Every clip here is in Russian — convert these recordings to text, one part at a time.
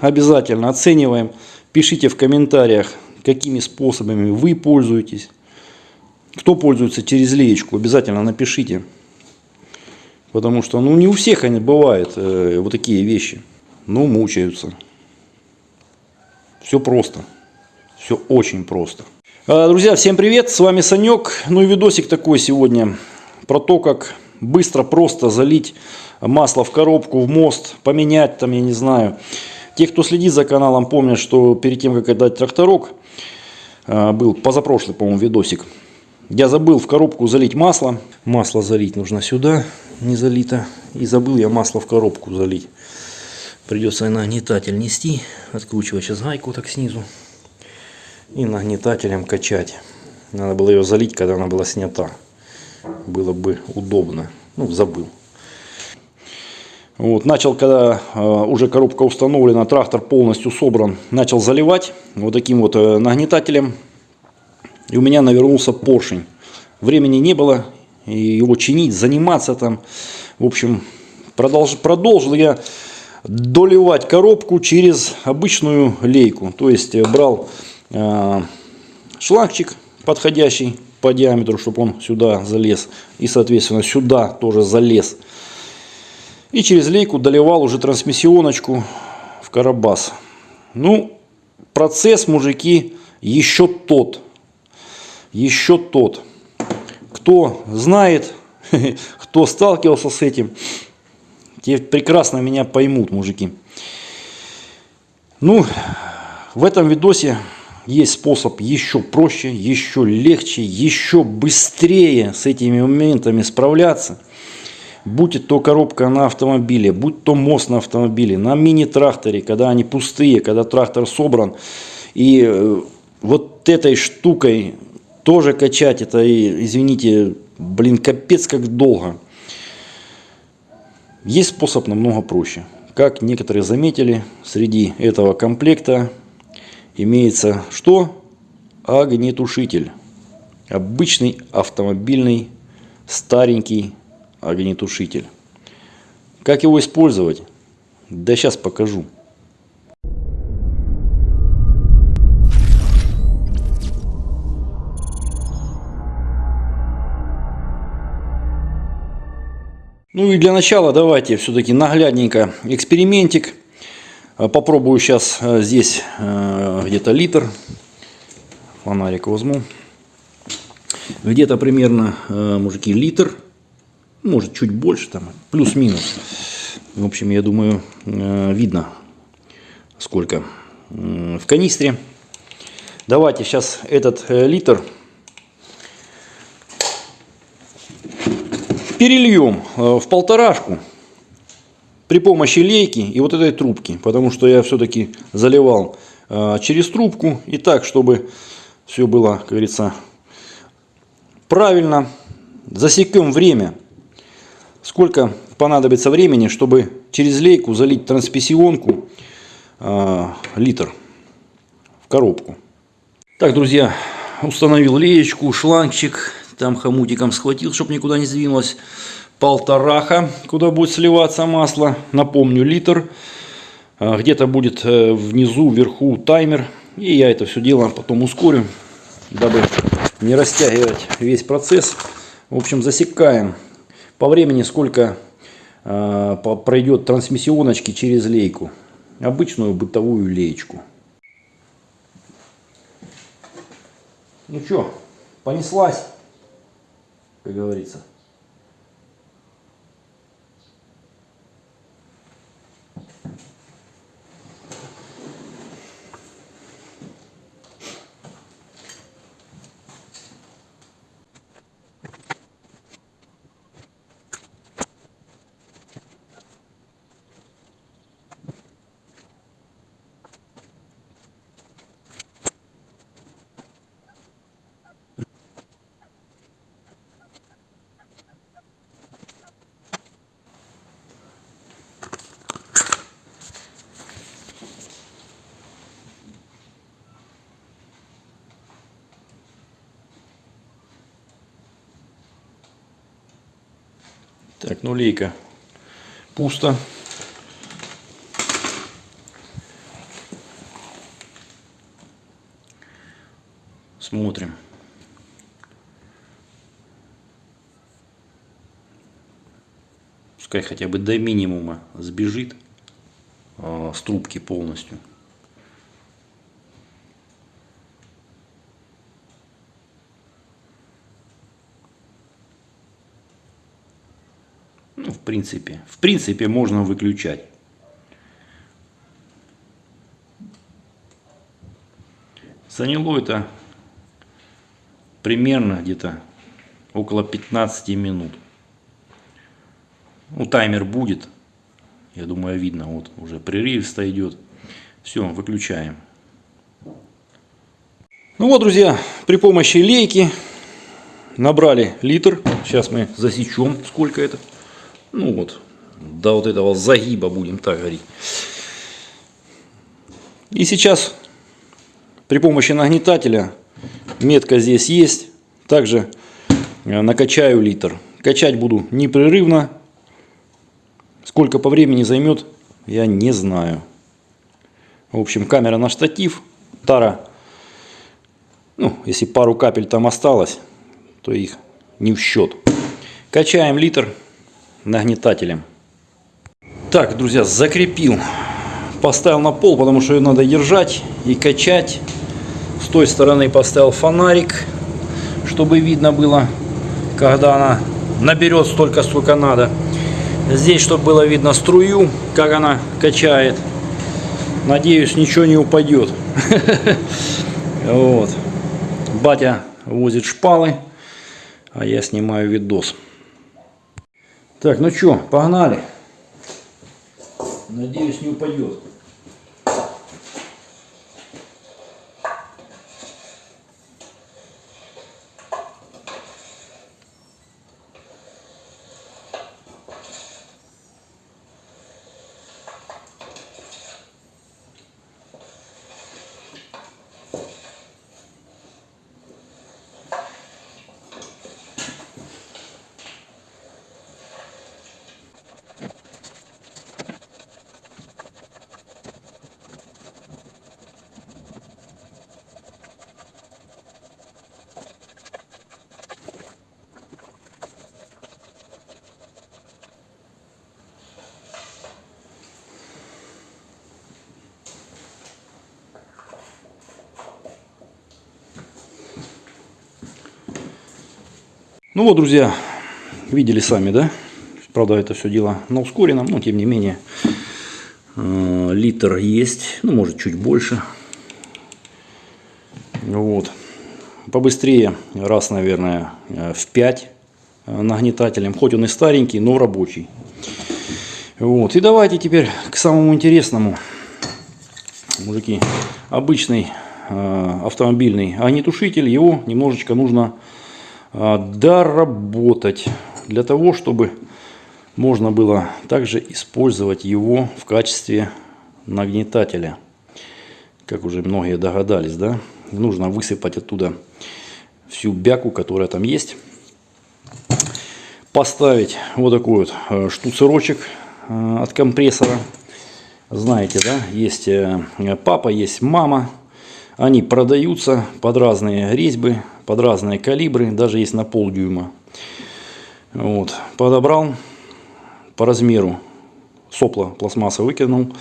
обязательно оцениваем. Пишите в комментариях, какими способами вы пользуетесь. Кто пользуется через леечку, обязательно напишите. Потому что ну, не у всех они бывают э, вот такие вещи. Ну, мучаются. Все просто. Все очень просто. А, друзья, всем привет, с вами Санек. Ну и видосик такой сегодня про то, как быстро, просто залить масло в коробку, в мост, поменять там, я не знаю. Те, кто следит за каналом, помнят, что перед тем, как отдать тракторок, а, был позапрошлый, по-моему, видосик. Я забыл в коробку залить масло. Масло залить нужно сюда, не залито. И забыл я масло в коробку залить. Придется нагнетатель нести, откручивать сейчас гайку так снизу. И нагнетателем качать. Надо было ее залить, когда она была снята. Было бы удобно. Ну, забыл. Вот, начал, когда э, уже коробка установлена, трактор полностью собран, начал заливать вот таким вот э, нагнетателем. И у меня навернулся поршень. Времени не было его чинить, заниматься там. В общем, продолж, продолжил я доливать коробку через обычную лейку. То есть э, брал э, шлангчик подходящий по диаметру, чтобы он сюда залез. И, соответственно, сюда тоже залез. И через лейку доливал уже трансмиссионочку в карабас. Ну, процесс, мужики, еще тот. Еще тот. Кто знает, кто сталкивался с этим, те прекрасно меня поймут, мужики. Ну, в этом видосе есть способ еще проще, еще легче, еще быстрее с этими моментами справляться будь то коробка на автомобиле, будь то мост на автомобиле, на мини-тракторе, когда они пустые, когда трактор собран. И э, вот этой штукой тоже качать, это, извините, блин, капец как долго. Есть способ намного проще. Как некоторые заметили, среди этого комплекта имеется что? Огнетушитель. Обычный автомобильный старенький огнетушитель. Как его использовать? Да сейчас покажу. Ну и для начала давайте все-таки наглядненько экспериментик. Попробую сейчас э, здесь э, где-то литр. Фонарик возьму. Где-то примерно, мужики, литр может чуть больше, там плюс-минус. В общем, я думаю, э, видно сколько в канистре. Давайте сейчас этот э, литр перельем э, в полторашку при помощи лейки и вот этой трубки, потому что я все-таки заливал через трубку и так, чтобы все было, как говорится, правильно. Засекем время сколько понадобится времени, чтобы через лейку залить трансмиссионку э, литр в коробку. Так, друзья, установил леечку, шлангчик, там хомутиком схватил, чтобы никуда не сдвинулось. Полтораха, куда будет сливаться масло. Напомню, литр. А, где-то будет э, внизу, вверху таймер. И я это все дело потом ускорю, дабы не растягивать весь процесс. В общем, засекаем по времени сколько э, пройдет трансмиссионочки через лейку. Обычную бытовую леечку. Ну что, понеслась, как говорится. Так, нулейка. Пусто. Смотрим. Пускай хотя бы до минимума сбежит э, с трубки полностью. Принципе, в принципе можно выключать. Заняло это примерно где-то около 15 минут. Ну, таймер будет. Я думаю, видно. Вот уже прерывисто идет. Все, выключаем. Ну вот, друзья, при помощи лейки набрали литр. Сейчас мы засечем, сколько это. Ну вот, до вот этого загиба будем так говорить. И сейчас при помощи нагнетателя, метка здесь есть, также э, накачаю литр. Качать буду непрерывно. Сколько по времени займет, я не знаю. В общем, камера на штатив, тара, ну, если пару капель там осталось, то их не в счет. Качаем литр нагнетателем. Так, друзья, закрепил поставил на пол, потому что ее надо держать и качать. С той стороны поставил фонарик, чтобы видно было, когда она наберет столько, сколько надо. Здесь, чтобы было видно струю, как она качает. Надеюсь, ничего не упадет. Вот. Батя возит шпалы, а я снимаю видос. Так, ну что, погнали. Надеюсь, не упадет. Ну вот, друзья, видели сами, да? Правда, это все дело на ускоренном, но тем не менее э, литр есть, ну может чуть больше. Вот. Побыстрее, раз, наверное, э, в 5 э, нагнетателем. Хоть он и старенький, но рабочий. Вот. И давайте теперь к самому интересному. Мужики, обычный автомобильный огнетушитель, его немножечко нужно доработать для того, чтобы можно было также использовать его в качестве нагнетателя. Как уже многие догадались, да? Нужно высыпать оттуда всю бяку, которая там есть. Поставить вот такой вот э, штуцерочек э, от компрессора. Знаете, да, есть э, папа, есть мама. Они продаются под разные резьбы под разные калибры, даже есть на полдюйма. Вот. Подобрал по размеру, сопло пластмасса выкинул,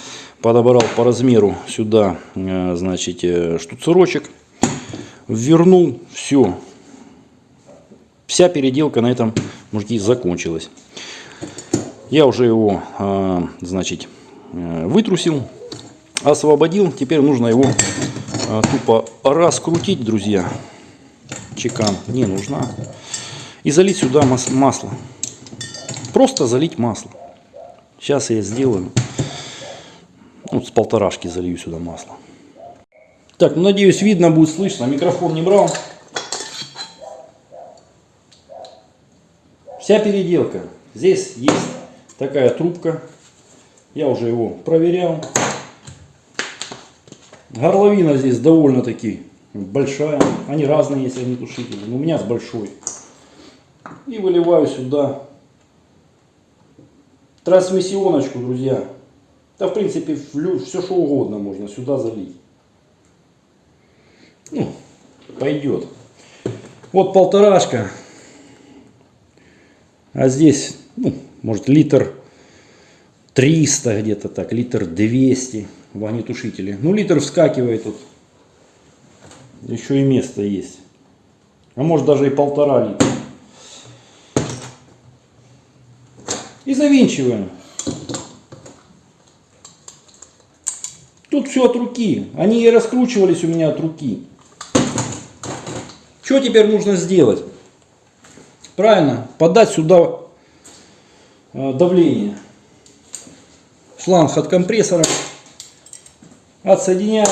подобрал по размеру сюда, э, значит, э, штуцерочек, вернул, все. Вся переделка на этом, мужики, закончилась. Я уже его, э, значит, вытрусил, освободил. Теперь нужно его тупо раскрутить, друзья чекан не нужна. И залить сюда масло. Просто залить масло. Сейчас я сделаю. Вот с полторашки залью сюда масло. Так, ну надеюсь видно будет слышно. Микрофон не брал. Вся переделка. Здесь есть такая трубка. Я уже его проверял. Горловина здесь довольно-таки большая. Они разные, если они тушители. Но у меня с большой. И выливаю сюда трансмиссионочку, друзья. Да, в принципе, все что угодно можно сюда залить. Ну, пойдет. Вот полторашка. А здесь, ну, может, литр 300 где-то так, литр 200 в огнетушителе. Ну, литр вскакивает тут. Еще и место есть. А может даже и полтора литра. И завинчиваем. Тут все от руки. Они и раскручивались у меня от руки. Что теперь нужно сделать? Правильно, подать сюда э, давление. Шланг от компрессора. Отсоединяем.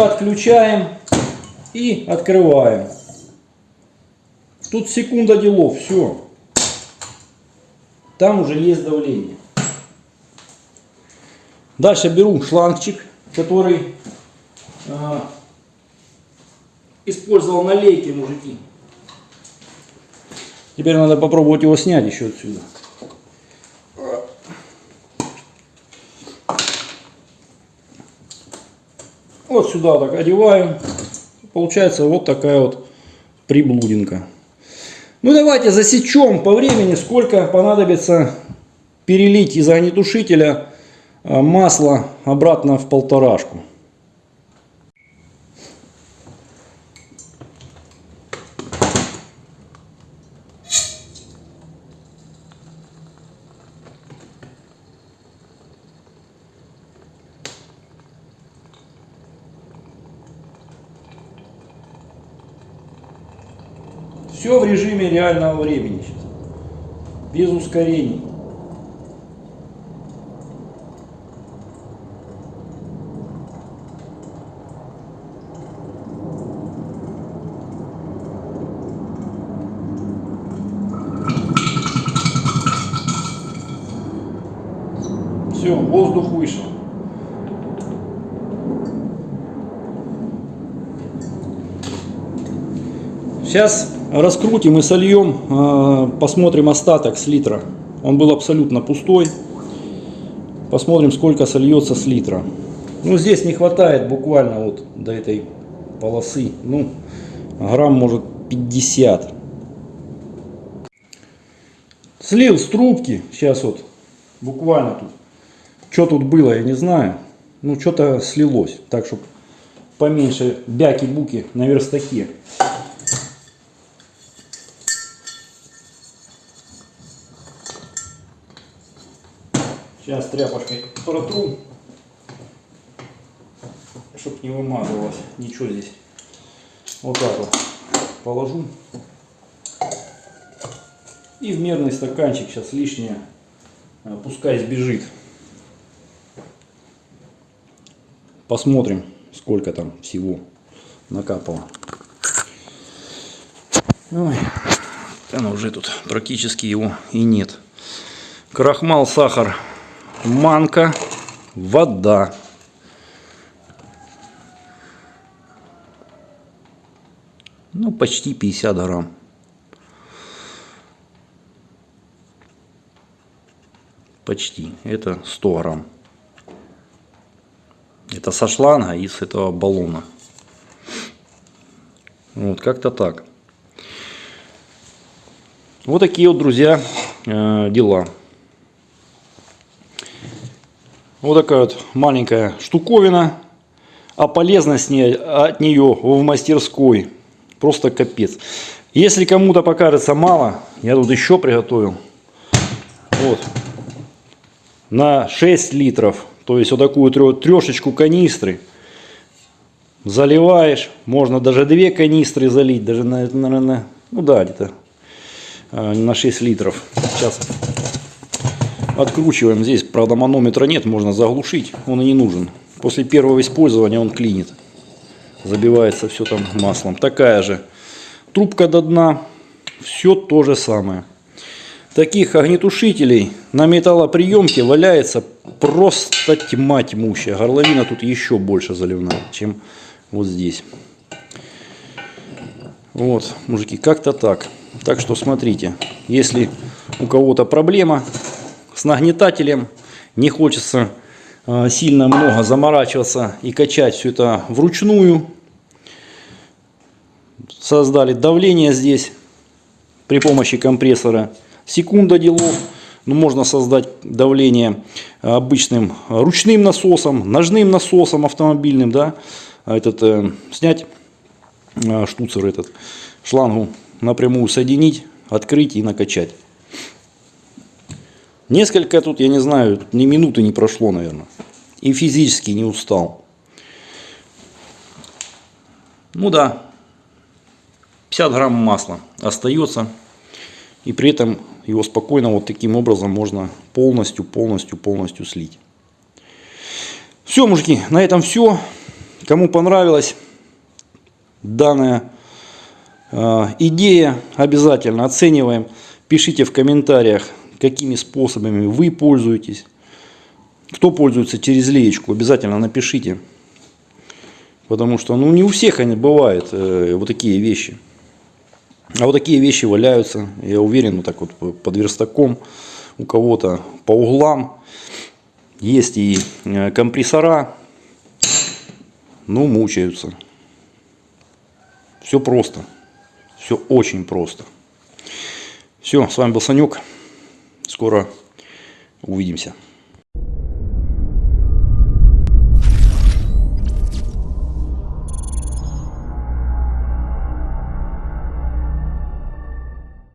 Подключаем. И открываем. Тут секунда делов. Все. Там уже есть давление. Дальше беру шлангчик, который э, использовал на лейке, мужики. Теперь надо попробовать его снять еще отсюда. Вот сюда так одеваем. Получается вот такая вот приблудинка. Ну давайте засечем по времени, сколько понадобится перелить из огнетушителя а, масло обратно в полторашку. Все в режиме реального времени сейчас. Без ускорений. Все, воздух вышел. Сейчас раскрутим и сольем, а, посмотрим остаток с литра. Он был абсолютно пустой. Посмотрим, сколько сольется с литра. Ну, здесь не хватает буквально вот до этой полосы. Ну, грамм может 50. Слил с трубки. Сейчас вот буквально тут. Что тут было, я не знаю. Ну, что-то слилось. Так, чтобы поменьше бяки-буки на верстаке. Сейчас тряпочкой протру, чтобы не вымазывалось ничего здесь. Вот так вот положу. И в мерный стаканчик сейчас лишнее э, пускай сбежит. Посмотрим, сколько там всего накапало. Ой, там уже тут практически его и нет. Крахмал, сахар манка, вода. Ну, почти 50 грамм. Почти. Это 100 грамм. Это со шланга из этого баллона. Вот, как-то так. Вот такие вот, друзья, э, дела. Вот такая вот маленькая штуковина. А полезность от нее в мастерской просто капец. Если кому-то покажется мало, я тут еще приготовил. Вот. На 6 литров. То есть вот такую трешечку канистры. Заливаешь. Можно даже две канистры залить. Даже, наверное, ну да, где-то а, на 6 литров. Сейчас Откручиваем. Здесь, правда, манометра нет, можно заглушить. Он и не нужен. После первого использования он клинит. Забивается все там маслом. Такая же трубка до дна. Все то же самое. Таких огнетушителей на металлоприемке валяется просто тьма тьмущая. Горловина тут еще больше заливная, чем вот здесь. Вот, мужики, как-то так. Так что смотрите, если у кого-то проблема с нагнетателем. Не хочется э, сильно много заморачиваться и качать все это вручную. создали давление здесь при помощи компрессора. Секунда делов. Ну, можно создать давление обычным ручным насосом, ножным насосом автомобильным, да, а этот, э, снять э, штуцер этот, шлангу напрямую соединить, открыть и накачать. Несколько тут, я не знаю, ни минуты не прошло, наверное. И физически не устал. Ну да, 50 грамм масла остается. И при этом его спокойно вот таким образом можно полностью, полностью, полностью слить. Все, мужики, на этом все. Кому понравилась данная э, идея, обязательно оцениваем. Пишите в комментариях, какими способами вы пользуетесь. Кто пользуется через леечку, обязательно напишите. Потому что ну, не у всех они бывают э, вот такие вещи. А вот такие вещи валяются, я уверен, вот так вот под верстаком, у кого-то по углам. Есть и э, компрессора, но мучаются. Все просто. Все очень просто. Все, с вами был Санек. Скоро увидимся.